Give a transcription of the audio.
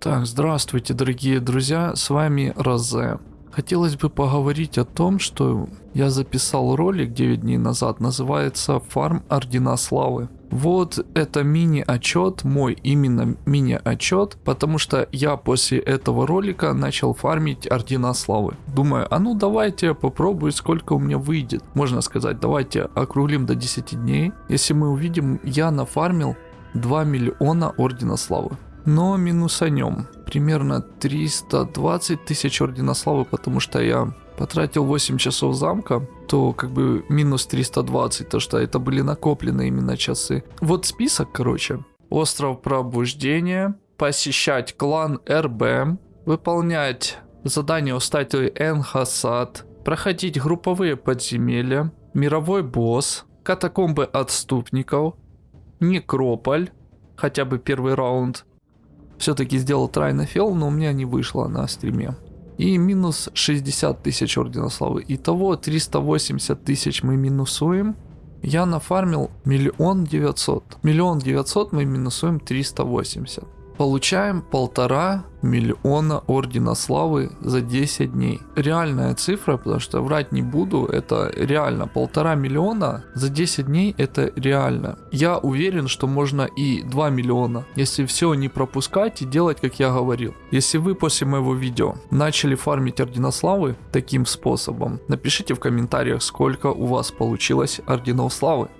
Так, здравствуйте, дорогие друзья, с вами Розе. Хотелось бы поговорить о том, что я записал ролик 9 дней назад, называется «Фарм Ордена Славы». Вот это мини-отчет, мой именно мини-отчет, потому что я после этого ролика начал фармить Ордена Славы. Думаю, а ну давайте попробую, сколько у меня выйдет. Можно сказать, давайте округлим до 10 дней. Если мы увидим, я нафармил 2 миллиона Ордена Славы но минусанем. Примерно 320 тысяч Ордена Славы, потому что я потратил 8 часов замка, то как бы минус 320, то что это были накопленные именно часы. Вот список, короче. Остров Пробуждения, посещать клан РБ, выполнять задание у статуи Энхасад, проходить групповые подземелья, мировой босс, катакомбы отступников, некрополь, хотя бы первый раунд, все-таки сделал трайна фел, но у меня не вышло на стриме. И минус 60 тысяч Ордена Славы. Итого 380 тысяч мы минусуем. Я нафармил миллион девятьсот. Миллион девятьсот мы минусуем 380. Получаем полтора миллиона Ордена Славы за 10 дней. Реальная цифра, потому что врать не буду, это реально. Полтора миллиона за 10 дней это реально. Я уверен, что можно и 2 миллиона, если все не пропускать и делать, как я говорил. Если вы после моего видео начали фармить Ордена Славы таким способом, напишите в комментариях, сколько у вас получилось Орденов Славы.